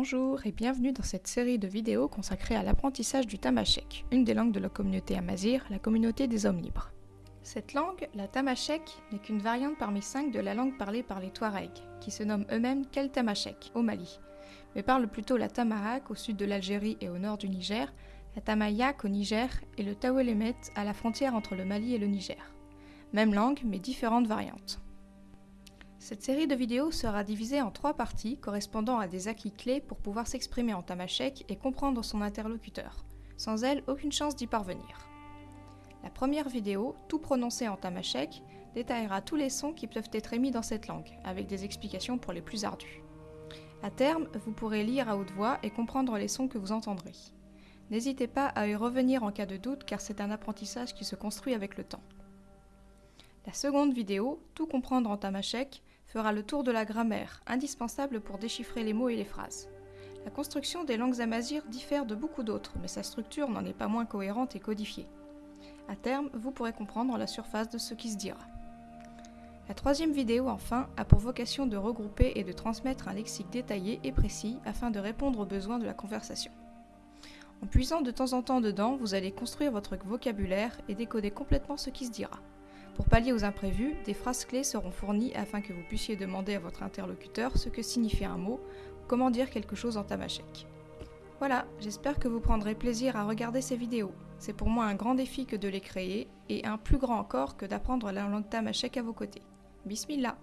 Bonjour et bienvenue dans cette série de vidéos consacrée à l'apprentissage du tamashek, une des langues de la communauté amazir, la communauté des hommes libres. Cette langue, la tamashek, n'est qu'une variante parmi cinq de la langue parlée par les Touaregs, qui se nomment eux-mêmes Kel Tamashek, au Mali, mais parlent plutôt la Tamahak au sud de l'Algérie et au nord du Niger, la Tamayak au Niger et le Tawelemet à la frontière entre le Mali et le Niger. Même langue, mais différentes variantes. Cette série de vidéos sera divisée en trois parties correspondant à des acquis clés pour pouvoir s'exprimer en tamashek et comprendre son interlocuteur. Sans elle, aucune chance d'y parvenir. La première vidéo, tout prononcé en tamashek, détaillera tous les sons qui peuvent être émis dans cette langue, avec des explications pour les plus ardus. À terme, vous pourrez lire à haute voix et comprendre les sons que vous entendrez. N'hésitez pas à y revenir en cas de doute car c'est un apprentissage qui se construit avec le temps. La seconde vidéo, Tout comprendre en tamashek, fera le tour de la grammaire, indispensable pour déchiffrer les mots et les phrases. La construction des langues amazirs diffère de beaucoup d'autres, mais sa structure n'en est pas moins cohérente et codifiée. À terme, vous pourrez comprendre la surface de ce qui se dira. La troisième vidéo, enfin, a pour vocation de regrouper et de transmettre un lexique détaillé et précis afin de répondre aux besoins de la conversation. En puisant de temps en temps dedans, vous allez construire votre vocabulaire et décoder complètement ce qui se dira. Pour pallier aux imprévus, des phrases clés seront fournies afin que vous puissiez demander à votre interlocuteur ce que signifie un mot comment dire quelque chose en tamashek. Voilà, j'espère que vous prendrez plaisir à regarder ces vidéos. C'est pour moi un grand défi que de les créer et un plus grand encore que d'apprendre la langue tamashek à vos côtés. Bismillah